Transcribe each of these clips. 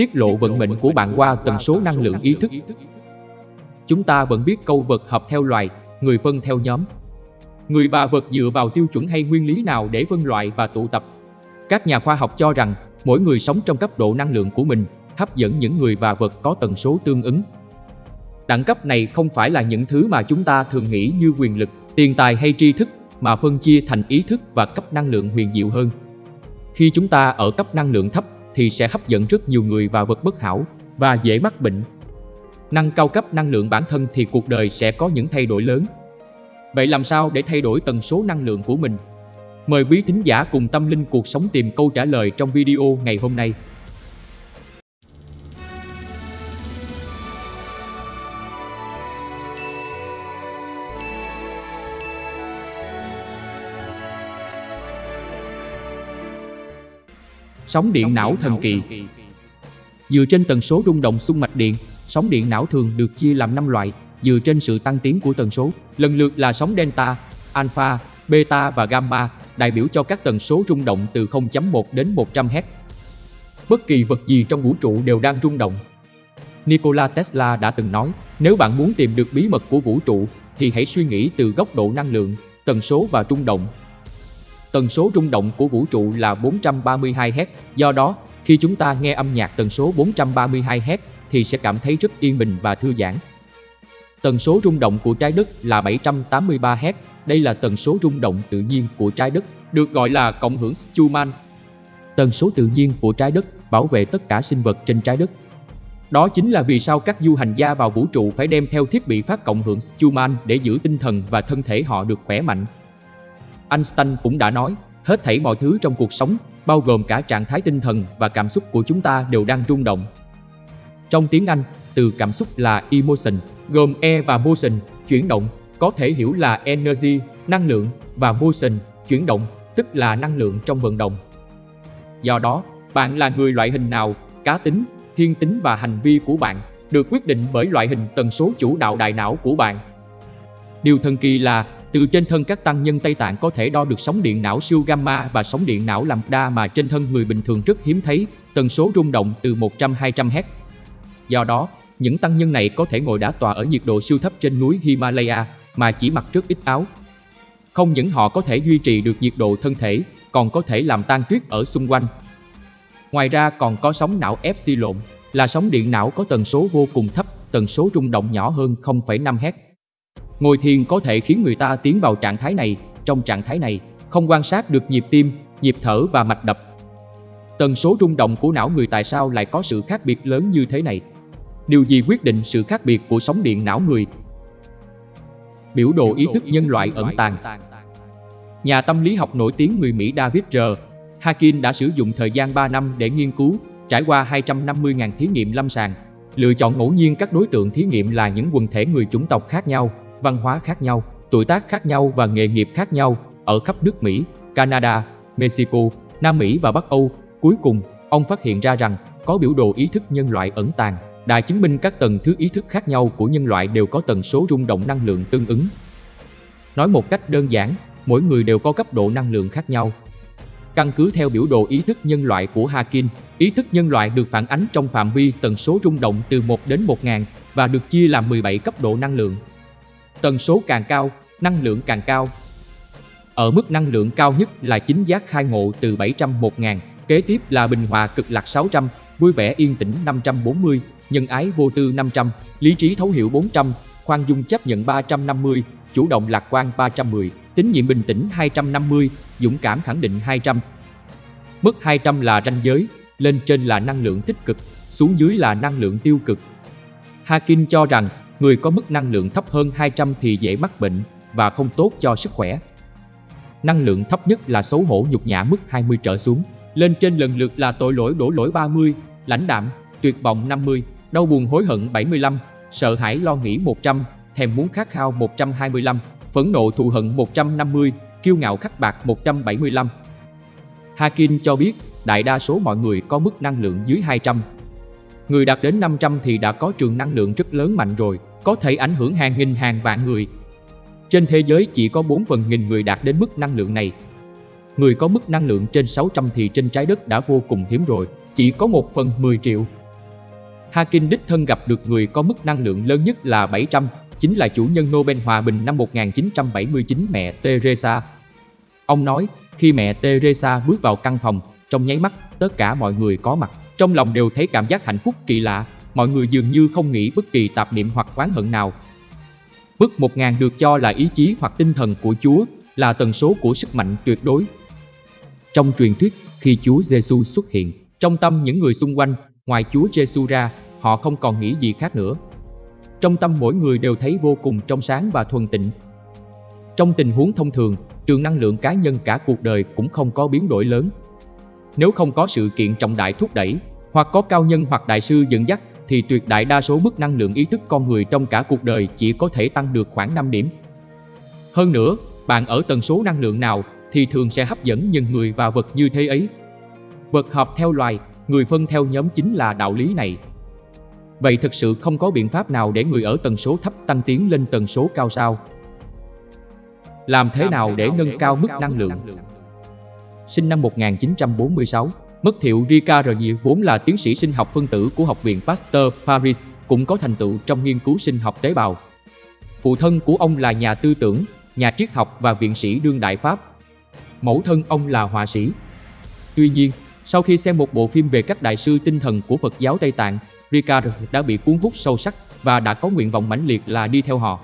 tiết lộ vận mệnh của bạn qua tần số năng lượng ý thức. Chúng ta vẫn biết câu vật hợp theo loài, người phân theo nhóm. Người và vật dựa vào tiêu chuẩn hay nguyên lý nào để phân loại và tụ tập? Các nhà khoa học cho rằng mỗi người sống trong cấp độ năng lượng của mình, hấp dẫn những người và vật có tần số tương ứng. Đẳng cấp này không phải là những thứ mà chúng ta thường nghĩ như quyền lực, tiền tài hay tri thức, mà phân chia thành ý thức và cấp năng lượng huyền diệu hơn. Khi chúng ta ở cấp năng lượng thấp thì sẽ hấp dẫn rất nhiều người và vật bất hảo và dễ mắc bệnh. Nâng cao cấp năng lượng bản thân thì cuộc đời sẽ có những thay đổi lớn. Vậy làm sao để thay đổi tần số năng lượng của mình? Mời quý thính giả cùng tâm linh cuộc sống tìm câu trả lời trong video ngày hôm nay. Sóng điện não thần kỳ Dựa trên tần số rung động xung mạch điện, sóng điện não thường được chia làm 5 loại, dựa trên sự tăng tiến của tần số, lần lượt là sóng delta, alpha, beta và gamma, đại biểu cho các tần số rung động từ 0.1 đến 100 Hz. Bất kỳ vật gì trong vũ trụ đều đang rung động. Nikola Tesla đã từng nói, nếu bạn muốn tìm được bí mật của vũ trụ thì hãy suy nghĩ từ góc độ năng lượng, tần số và rung động. Tần số rung động của vũ trụ là 432 Hz, do đó khi chúng ta nghe âm nhạc tần số 432 Hz thì sẽ cảm thấy rất yên bình và thư giãn. Tần số rung động của trái đất là 783 Hz, đây là tần số rung động tự nhiên của trái đất, được gọi là cộng hưởng Schumann. Tần số tự nhiên của trái đất bảo vệ tất cả sinh vật trên trái đất. Đó chính là vì sao các du hành gia vào vũ trụ phải đem theo thiết bị phát cộng hưởng Schumann để giữ tinh thần và thân thể họ được khỏe mạnh. Einstein cũng đã nói, hết thảy mọi thứ trong cuộc sống, bao gồm cả trạng thái tinh thần và cảm xúc của chúng ta đều đang rung động. Trong tiếng Anh, từ cảm xúc là emotion, gồm e và motion, chuyển động, có thể hiểu là energy, năng lượng, và motion, chuyển động, tức là năng lượng trong vận động. Do đó, bạn là người loại hình nào, cá tính, thiên tính và hành vi của bạn được quyết định bởi loại hình tần số chủ đạo đại não của bạn. Điều thần kỳ là từ trên thân các tăng nhân Tây Tạng có thể đo được sóng điện não siêu gamma và sóng điện não lambda mà trên thân người bình thường rất hiếm thấy, tần số rung động từ 100-200 Hz. Do đó, những tăng nhân này có thể ngồi đá tòa ở nhiệt độ siêu thấp trên núi Himalaya mà chỉ mặc rất ít áo. Không những họ có thể duy trì được nhiệt độ thân thể, còn có thể làm tan tuyết ở xung quanh. Ngoài ra còn có sóng não epsilon, là sóng điện não có tần số vô cùng thấp, tần số rung động nhỏ hơn 0,5 Hz. Ngồi thiền có thể khiến người ta tiến vào trạng thái này, trong trạng thái này, không quan sát được nhịp tim, nhịp thở và mạch đập. Tần số rung động của não người tại sao lại có sự khác biệt lớn như thế này? Điều gì quyết định sự khác biệt của sóng điện não người? Biểu đồ ý thức nhân loại ẩn tàng Nhà tâm lý học nổi tiếng người Mỹ David R. Hakin đã sử dụng thời gian 3 năm để nghiên cứu, trải qua 250.000 thí nghiệm lâm sàng, lựa chọn ngẫu nhiên các đối tượng thí nghiệm là những quần thể người chủng tộc khác nhau, văn hóa khác nhau, tuổi tác khác nhau và nghề nghiệp khác nhau ở khắp nước Mỹ, Canada, Mexico, Nam Mỹ và Bắc Âu. Cuối cùng, ông phát hiện ra rằng có biểu đồ ý thức nhân loại ẩn tàng, đã chứng minh các tầng thứ ý thức khác nhau của nhân loại đều có tần số rung động năng lượng tương ứng. Nói một cách đơn giản, mỗi người đều có cấp độ năng lượng khác nhau. Căn cứ theo biểu đồ ý thức nhân loại của Hakin, ý thức nhân loại được phản ánh trong phạm vi tần số rung động từ 1 đến 1000 và được chia làm 17 cấp độ năng lượng. Tần số càng cao, năng lượng càng cao. Ở mức năng lượng cao nhất là chính giác khai ngộ từ 700 1000, kế tiếp là bình hòa cực lạc 600, vui vẻ yên tĩnh 540, nhân ái vô tư 500, lý trí thấu hiểu 400, khoan dung chấp nhận 350, chủ động lạc quan 310, tín nhiệm bình tĩnh 250, dũng cảm khẳng định 200. Mức 200 là ranh giới, lên trên là năng lượng tích cực, xuống dưới là năng lượng tiêu cực. Hakin cho rằng người có mức năng lượng thấp hơn 200 thì dễ mắc bệnh và không tốt cho sức khỏe. Năng lượng thấp nhất là xấu hổ nhục nhã mức 20 trở xuống, lên trên lần lượt là tội lỗi đổ lỗi 30, lãnh đạm, tuyệt vọng 50, đau buồn hối hận 75, sợ hãi lo nghĩ 100, thèm muốn khát khao 125, phẫn nộ thù hận 150, kiêu ngạo khắc bạc 175. Hakin cho biết đại đa số mọi người có mức năng lượng dưới 200. Người đạt đến 500 thì đã có trường năng lượng rất lớn mạnh rồi, có thể ảnh hưởng hàng nghìn hàng vạn người. Trên thế giới chỉ có 4 phần nghìn người đạt đến mức năng lượng này. Người có mức năng lượng trên 600 thì trên trái đất đã vô cùng hiếm rồi, chỉ có 1 phần 10 triệu. Hawking đích thân gặp được người có mức năng lượng lớn nhất là 700, chính là chủ nhân Nobel Hòa bình năm 1979 mẹ Teresa. Ông nói, khi mẹ Teresa bước vào căn phòng, trong nháy mắt, tất cả mọi người có mặt, trong lòng đều thấy cảm giác hạnh phúc kỳ lạ, mọi người dường như không nghĩ bất kỳ tạp niệm hoặc oán hận nào. Mức 1000 được cho là ý chí hoặc tinh thần của Chúa, là tần số của sức mạnh tuyệt đối. Trong truyền thuyết, khi Chúa Giêsu xuất hiện, trong tâm những người xung quanh, ngoài Chúa Giêsu ra, họ không còn nghĩ gì khác nữa. Trong tâm mỗi người đều thấy vô cùng trong sáng và thuần tịnh. Trong tình huống thông thường, trường năng lượng cá nhân cả cuộc đời cũng không có biến đổi lớn. Nếu không có sự kiện trọng đại thúc đẩy, hoặc có cao nhân hoặc đại sư dẫn dắt, thì tuyệt đại đa số mức năng lượng ý thức con người trong cả cuộc đời chỉ có thể tăng được khoảng 5 điểm. Hơn nữa, bạn ở tần số năng lượng nào thì thường sẽ hấp dẫn nhân người và vật như thế ấy. Vật hợp theo loài, người phân theo nhóm chính là đạo lý này. Vậy thực sự không có biện pháp nào để người ở tần số thấp tăng tiến lên tần số cao sao? Làm thế nào để nâng cao mức năng lượng? Sinh năm 1946, Mất thiệu Ricard vốn là tiến sĩ sinh học phân tử của Học viện Pasteur Paris, cũng có thành tựu trong nghiên cứu sinh học tế bào. Phụ thân của ông là nhà tư tưởng, nhà triết học và viện sĩ đương đại Pháp. Mẫu thân ông là họa sĩ. Tuy nhiên, sau khi xem một bộ phim về các đại sư tinh thần của Phật giáo Tây Tạng, Ricard đã bị cuốn hút sâu sắc và đã có nguyện vọng mãnh liệt là đi theo họ.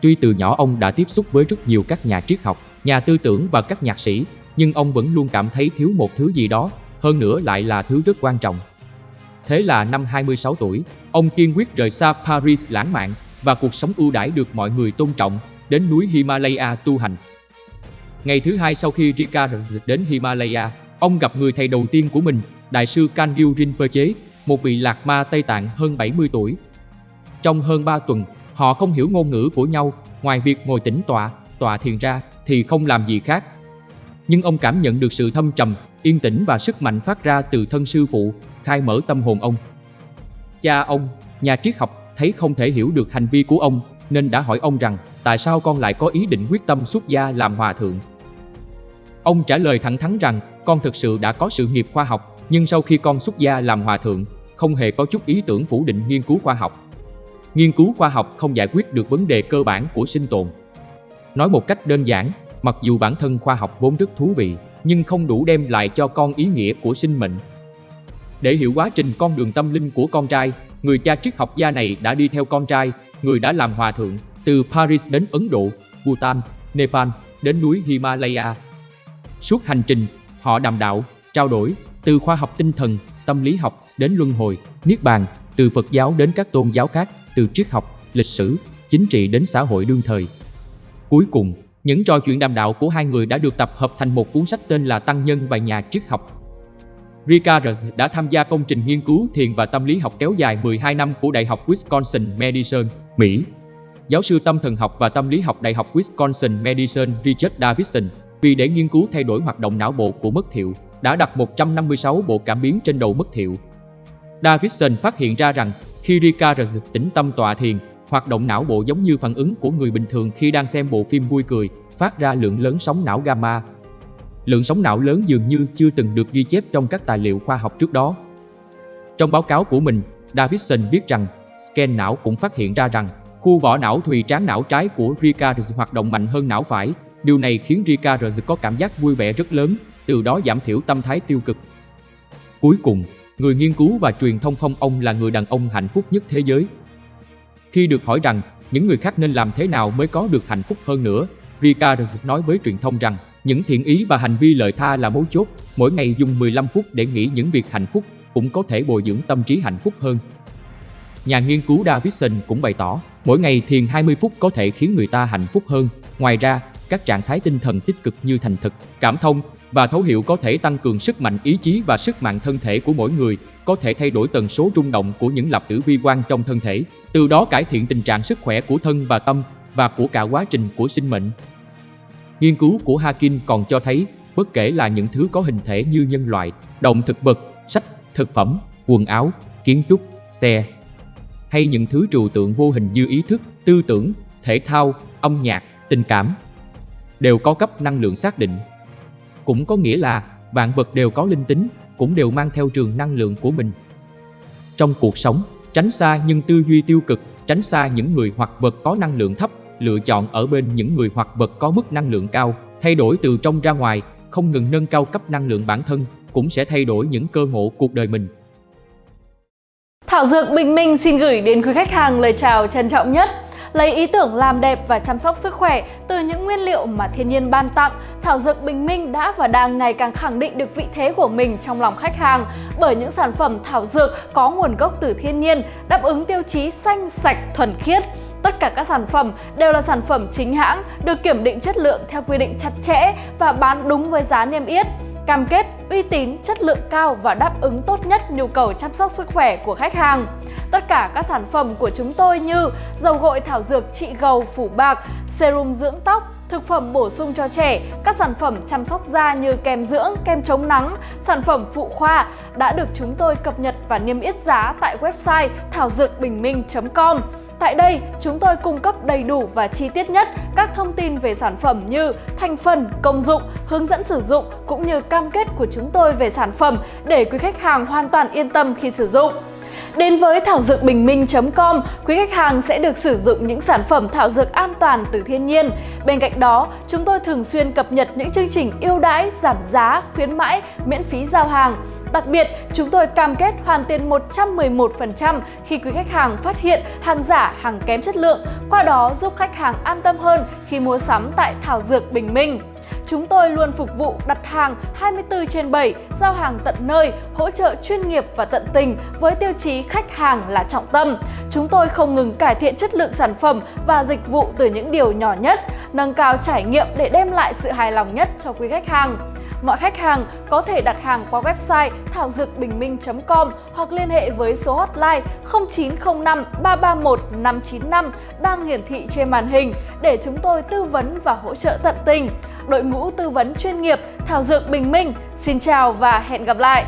Tuy từ nhỏ ông đã tiếp xúc với rất nhiều các nhà triết học, nhà tư tưởng và các nhạc sĩ, nhưng ông vẫn luôn cảm thấy thiếu một thứ gì đó, hơn nữa lại là thứ rất quan trọng. Thế là năm 26 tuổi, ông kiên quyết rời xa Paris lãng mạn và cuộc sống ưu đãi được mọi người tôn trọng, đến núi Himalaya tu hành. Ngày thứ hai sau khi Ricard đến Himalaya, ông gặp người thầy đầu tiên của mình, Đại sư Kangyu Rinpoche, một vị lạc ma Tây Tạng hơn 70 tuổi. Trong hơn 3 tuần, họ không hiểu ngôn ngữ của nhau, ngoài việc ngồi tĩnh tọa, tọa thiền ra thì không làm gì khác. Nhưng ông cảm nhận được sự thâm trầm, yên tĩnh và sức mạnh phát ra từ thân sư phụ, khai mở tâm hồn ông. Cha ông, nhà triết học, thấy không thể hiểu được hành vi của ông, nên đã hỏi ông rằng tại sao con lại có ý định quyết tâm xuất gia làm hòa thượng. Ông trả lời thẳng thắn rằng con thực sự đã có sự nghiệp khoa học, nhưng sau khi con xuất gia làm hòa thượng, không hề có chút ý tưởng phủ định nghiên cứu khoa học. Nghiên cứu khoa học không giải quyết được vấn đề cơ bản của sinh tồn. Nói một cách đơn giản, mặc dù bản thân khoa học vốn rất thú vị, nhưng không đủ đem lại cho con ý nghĩa của sinh mệnh. Để hiểu quá trình con đường tâm linh của con trai, người cha triết học gia này đã đi theo con trai, người đã làm hòa thượng, từ Paris đến Ấn Độ, Bhutan, Nepal, đến núi Himalaya. Suốt hành trình, họ đàm đạo, trao đổi, từ khoa học tinh thần, tâm lý học đến luân hồi, niết bàn, từ Phật giáo đến các tôn giáo khác, từ triết học, lịch sử, chính trị đến xã hội đương thời. Cuối cùng, những trò chuyện đàm đạo của hai người đã được tập hợp thành một cuốn sách tên là Tăng Nhân và Nhà Triết Học. Ricard đã tham gia công trình nghiên cứu thiền và tâm lý học kéo dài 12 năm của Đại học Wisconsin Madison, Mỹ. Giáo sư tâm thần học và tâm lý học Đại học Wisconsin Madison Richard Davidson, vì để nghiên cứu thay đổi hoạt động não bộ của mất thiệu, đã đặt 156 bộ cảm biến trên đầu mất thiệu. Davidson phát hiện ra rằng khi Ricard tĩnh tâm tọa thiền, Hoạt động não bộ giống như phản ứng của người bình thường khi đang xem bộ phim vui cười, phát ra lượng lớn sóng não gamma. Lượng sóng não lớn dường như chưa từng được ghi chép trong các tài liệu khoa học trước đó. Trong báo cáo của mình, Davidson viết rằng scan não cũng phát hiện ra rằng khu vỏ não thùy trán não trái của Ricard hoạt động mạnh hơn não phải. Điều này khiến Ricard có cảm giác vui vẻ rất lớn, từ đó giảm thiểu tâm thái tiêu cực. Cuối cùng, người nghiên cứu và truyền thông phong ông là người đàn ông hạnh phúc nhất thế giới. Khi được hỏi rằng những người khác nên làm thế nào mới có được hạnh phúc hơn nữa, Ricard nói với truyền thông rằng những thiện ý và hành vi lợi tha là mấu chốt, mỗi ngày dùng 15 phút để nghĩ những việc hạnh phúc cũng có thể bồi dưỡng tâm trí hạnh phúc hơn. Nhà nghiên cứu Davidson cũng bày tỏ, mỗi ngày thiền 20 phút có thể khiến người ta hạnh phúc hơn. Ngoài ra, các trạng thái tinh thần tích cực như thành thực, cảm thông và thấu hiểu có thể tăng cường sức mạnh ý chí và sức mạnh thân thể của mỗi người, có thể thay đổi tần số rung động của những lập tử vi quan trong thân thể, từ đó cải thiện tình trạng sức khỏe của thân và tâm và của cả quá trình của sinh mệnh. Nghiên cứu của Hakin còn cho thấy, bất kể là những thứ có hình thể như nhân loại, động thực vật, sách, thực phẩm, quần áo, kiến trúc, xe, hay những thứ trừu tượng vô hình như ý thức, tư tưởng, thể thao, âm nhạc, tình cảm, đều có cấp năng lượng xác định. Cũng có nghĩa là vạn vật đều có linh tính, cũng đều mang theo trường năng lượng của mình. trong cuộc sống, tránh xa những tư duy tiêu cực, tránh xa những người hoặc vật có năng lượng thấp, lựa chọn ở bên những người hoặc vật có mức năng lượng cao, thay đổi từ trong ra ngoài, không ngừng nâng cao cấp năng lượng bản thân, cũng sẽ thay đổi những cơ ngộ cuộc đời mình. Thảo Dược Bình Minh xin gửi đến quý khách hàng lời chào trân trọng nhất. Lấy ý tưởng làm đẹp và chăm sóc sức khỏe từ những nguyên liệu mà thiên nhiên ban tặng, Thảo Dược Bình Minh đã và đang ngày càng khẳng định được vị thế của mình trong lòng khách hàng bởi những sản phẩm thảo dược có nguồn gốc từ thiên nhiên, đáp ứng tiêu chí xanh, sạch, thuần khiết. Tất cả các sản phẩm đều là sản phẩm chính hãng, được kiểm định chất lượng theo quy định chặt chẽ và bán đúng với giá niêm yết cam kết uy tín, chất lượng cao và đáp ứng tốt nhất nhu cầu chăm sóc sức khỏe của khách hàng. Tất cả các sản phẩm của chúng tôi như dầu gội thảo dược trị gầu phủ bạc, serum dưỡng tóc, thực phẩm bổ sung cho trẻ, các sản phẩm chăm sóc da như kem dưỡng, kem chống nắng, sản phẩm phụ khoa đã được chúng tôi cập nhật và niêm yết giá tại website thảo dược bình minh.com. Tại đây, chúng tôi cung cấp đầy đủ và chi tiết nhất các thông tin về sản phẩm như thành phần, công dụng, hướng dẫn sử dụng cũng như cam kết của chúng tôi về sản phẩm để quý khách hàng hoàn toàn yên tâm khi sử dụng. Đến với thảo dược bình minh.com, quý khách hàng sẽ được sử dụng những sản phẩm thảo dược an toàn từ thiên nhiên. Bên cạnh đó, chúng tôi thường xuyên cập nhật những chương trình ưu đãi, giảm giá, khuyến mãi, miễn phí giao hàng. Đặc biệt, chúng tôi cam kết hoàn tiền 111% khi quý khách hàng phát hiện hàng giả, hàng kém chất lượng, qua đó giúp khách hàng an tâm hơn khi mua sắm tại Thảo Dược Bình Minh. Chúng tôi luôn phục vụ đặt hàng 24 trên 7, giao hàng tận nơi, hỗ trợ chuyên nghiệp và tận tình với tiêu chí khách hàng là trọng tâm. Chúng tôi không ngừng cải thiện chất lượng sản phẩm và dịch vụ từ những điều nhỏ nhất, nâng cao trải nghiệm để đem lại sự hài lòng nhất cho quý khách hàng. Mọi khách hàng có thể đặt hàng qua website thảo dược bình minh.com hoặc liên hệ với số hotline 0905 331 595 đang hiển thị trên màn hình để chúng tôi tư vấn và hỗ trợ tận tình. Đội ngũ tư vấn chuyên nghiệp Thảo Dược Bình Minh, xin chào và hẹn gặp lại!